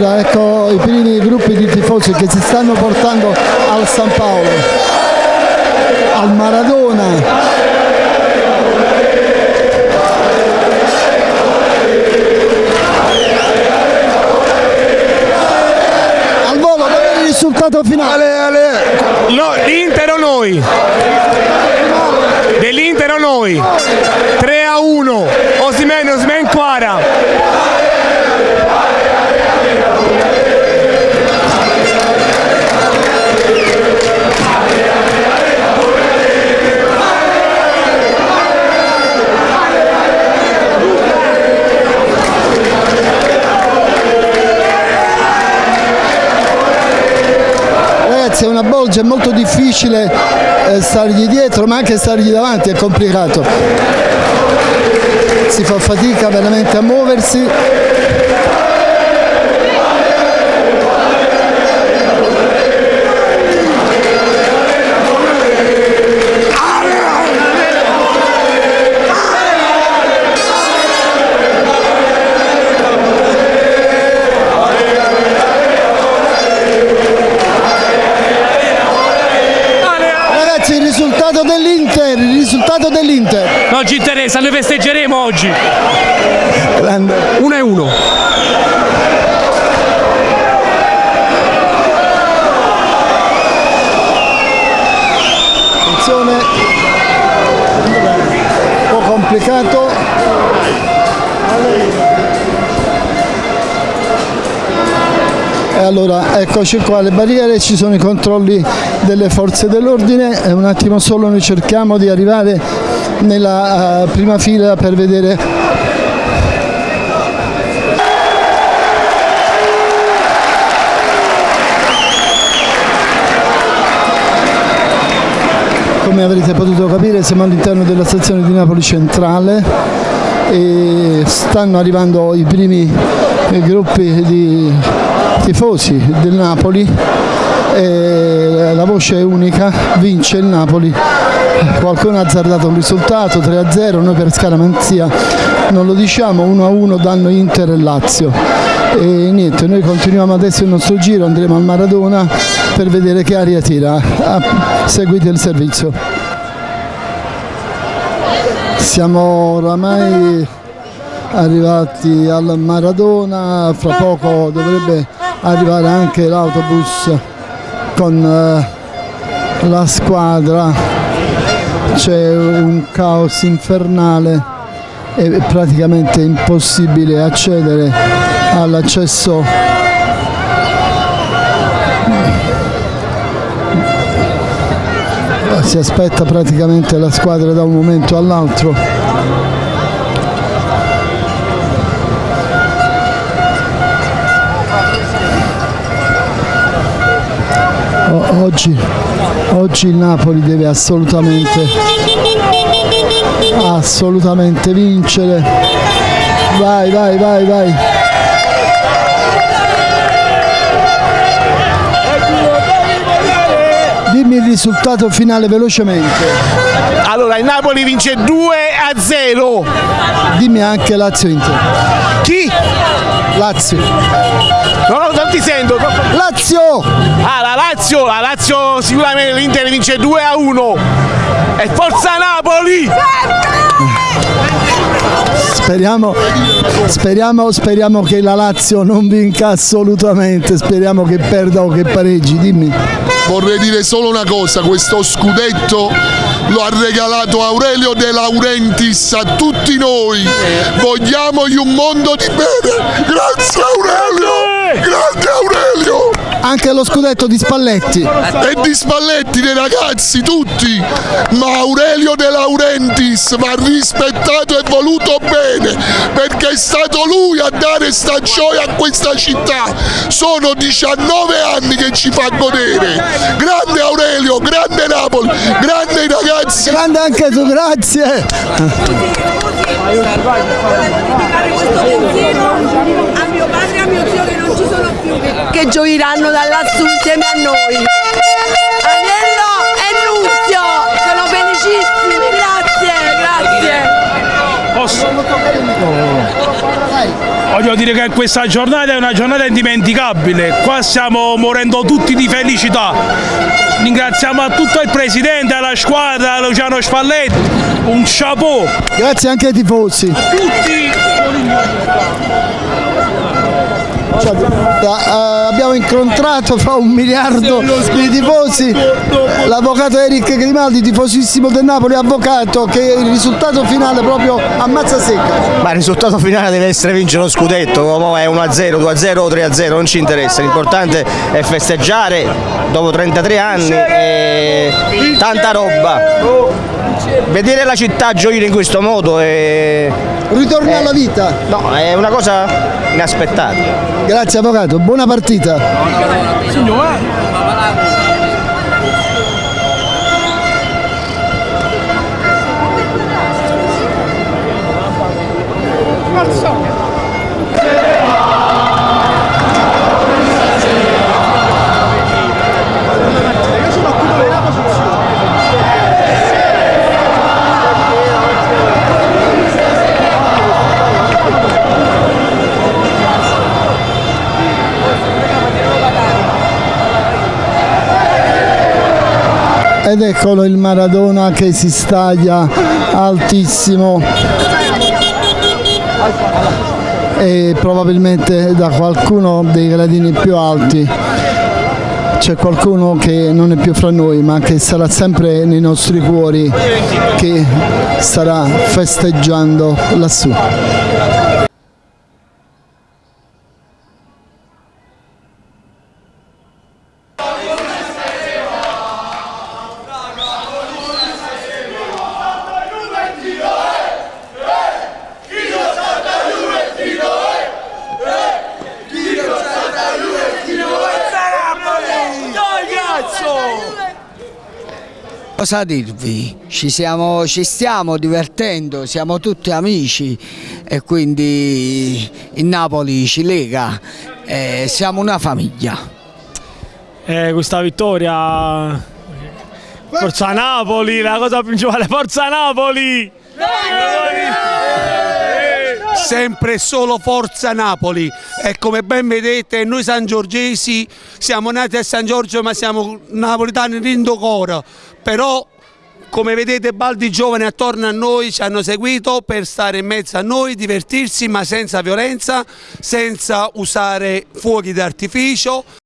Allora ecco i primi gruppi di tifosi che si stanno portando al San Paolo, al Maradona. Al volo, qual è il risultato finale? Ale, ale. No, l'Inter o noi? Dell'Inter o noi? 3 Ragazzi è una bolgia, è molto difficile eh, stargli dietro ma anche stargli davanti è complicato. Si fa fatica veramente a muoversi. Risultato dell'Inter, il risultato dell'Inter. Non ci interessa, noi festeggeremo oggi. Grande. 1 e 1. Attenzione, un po' complicato. E allora eccoci qua le barriere, ci sono i controlli delle forze dell'ordine. E un attimo solo noi cerchiamo di arrivare nella eh, prima fila per vedere. Come avrete potuto capire siamo all'interno della stazione di Napoli Centrale e stanno arrivando i primi eh, gruppi di tifosi del Napoli e la voce è unica, vince il Napoli. Qualcuno ha azzardato un risultato 3-0, noi per scaramanzia non lo diciamo, 1-1 danno Inter e Lazio. E niente, noi continuiamo adesso il nostro giro, andremo al Maradona per vedere che aria tira. Ah, Seguite il servizio. Siamo oramai arrivati al Maradona, fra poco dovrebbe arrivare anche l'autobus con eh, la squadra, c'è un caos infernale, è praticamente impossibile accedere all'accesso si aspetta praticamente la squadra da un momento all'altro. Oggi, oggi il Napoli deve assolutamente, assolutamente vincere. Vai, vai, vai, vai. Dimmi il risultato finale velocemente. Allora, il Napoli vince 2 a 0. Dimmi anche Lazio Inter. Lazio. No, no, non ti sento. Lazio! Ah, la Lazio, la Lazio sicuramente l'Inter vince 2 a 1. E forza Napoli! Speriamo, speriamo, speriamo che la Lazio non vinca assolutamente, speriamo che perda o che pareggi, dimmi. Vorrei dire solo una cosa, questo scudetto lo ha regalato Aurelio De Laurentiis a tutti noi. Vogliamogli un mondo di bene. Grazie! Anche lo scudetto di Spalletti. E di Spalletti, dei ragazzi, tutti! Ma Aurelio De Laurentiis va rispettato e voluto bene, perché è stato lui a dare sta gioia a questa città. Sono 19 anni che ci fa godere. Grande Aurelio, grande Napoli, grande i ragazzi. Grande anche tu, grazie. dedicare questo pensiero a mio padre e a mio zio che non ci sono più, che, gioiranno da lassù insieme a noi. Agnello e Nunzio sono felicissimi, grazie, grazie. Posso Voglio dire che questa giornata è una giornata indimenticabile, qua stiamo morendo tutti di felicità. Ringraziamo a tutto il presidente, alla squadra, a Luciano Spalletti, un chapeau. Grazie anche ai tifosi. Tutti Cioè, eh, abbiamo incontrato fra un miliardo di tifosi l'avvocato Eric Grimaldi, tifosissimo del Napoli, avvocato che il risultato finale proprio ammazza secca. Ma il risultato finale deve essere vincere lo scudetto, è 1-0, 2-0 o 3-0, non ci interessa, l'importante è festeggiare dopo 33 anni e tanta roba. Vedere la città gioire in questo modo è, Ritorna alla vita. no, è una cosa inaspettata. Grazie avvocato, buona partita. Ed eccolo il Maradona che si staglia altissimo e probabilmente da qualcuno dei gradini più alti c'è qualcuno che non è più fra noi ma che sarà sempre nei nostri cuori che starà festeggiando lassù. Cosa dirvi? Ci, siamo- ci stiamo divertendo, siamo tutti amici e quindi il Napoli ci lega, eh, siamo una famiglia. Eh, questa vittoria. Forza Napoli, la cosa principale, Forza Napoli! Sempre e solo Forza Napoli. E come ben vedete noi San Giorgesi siamo nati a San Giorgio ma siamo napolitani rindocora però come vedete baldi giovani attorno a noi ci hanno seguito per stare in mezzo a noi, divertirsi ma senza violenza, senza usare fuochi d'artificio